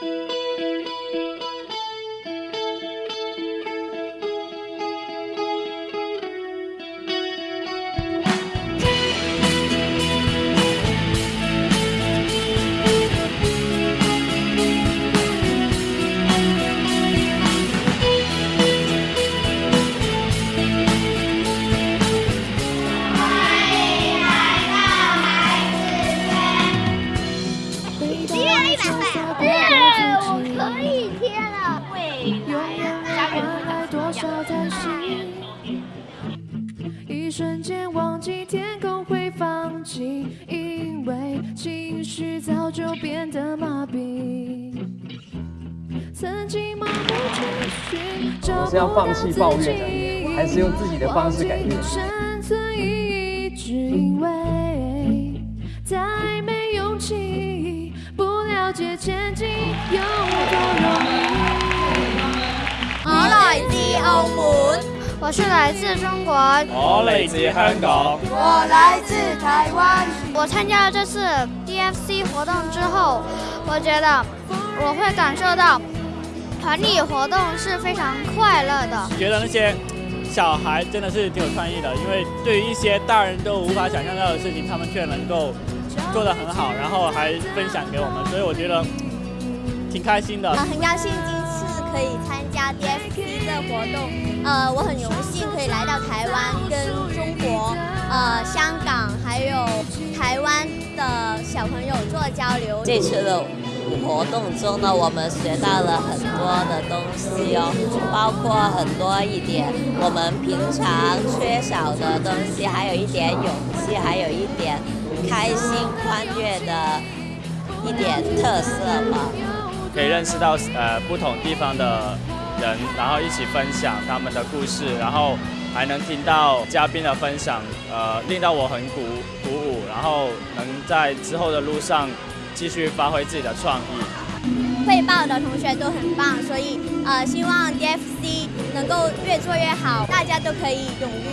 欢迎来到孩子圈。一个月一百块。一天了会永远没换来多少叹息一瞬间忘记天空会放晴因为情绪早就变得麻痹。曾经盲目找不到自己还是用自己的方式改变。了解前进有多容易。我来自澳门，我是来自中国，我来自香港，我来自台湾。我参加了这次 DFC 活动之后，我觉得我会感受到团体活动是非常快乐的。觉得那些小孩真的是挺有创意的，因为对于一些大人都无法想象到的事情，他们却能够做得很好，然后还分享给我们，所以我觉得挺开心的。很高兴今次可以参加 DFC 的活动，呃，我很荣幸可以来到台湾，跟中国、呃香港还有台湾的小朋友做交流。这次的活动中呢，我们学到了很多的东西哦，包括很多一点我们平常缺少的东西，还有一点勇气，还有一点开心欢悦的一点特色吧。可以认识到呃不同地方的人，然后一起分享他们的故事，然后还能听到嘉宾的分享，呃，令到我很鼓鼓舞，然后能在之后的路上继续发挥自己的创意。汇报的同学都很棒，所以呃希望 DFC 能够越做越好，大家都可以勇于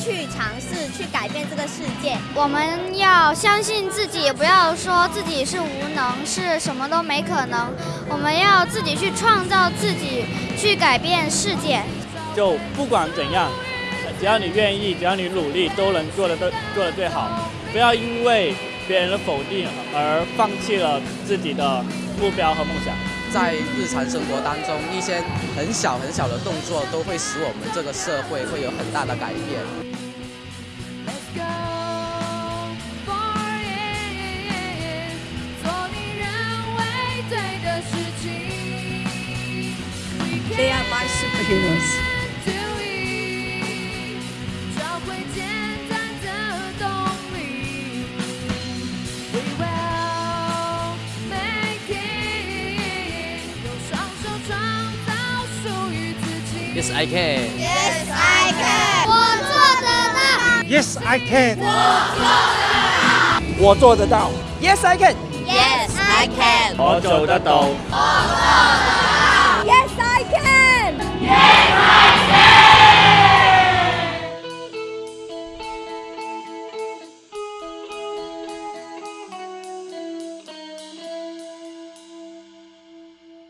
去尝试，去改变这个世界。我们要相信自己，不要说自己是无能，是什么都没可能。我们要自己去创造自己，去改变世界。就不管怎样，只要你愿意，只要你努力，都能做得都做得最好。不要因为别人的否定而放弃了自己的目标和梦想。在日常生活当中，一些很小很小的动作，都会使我们这个社会会有很大的改变。Let's go for it，做你认为对的事情。They are my superheroes。Yes, I can. Yes, I can，我做得到。 Yes, I can. 我做得到。Yes, I can. Yes, I can，我做得到。 Yes, I can。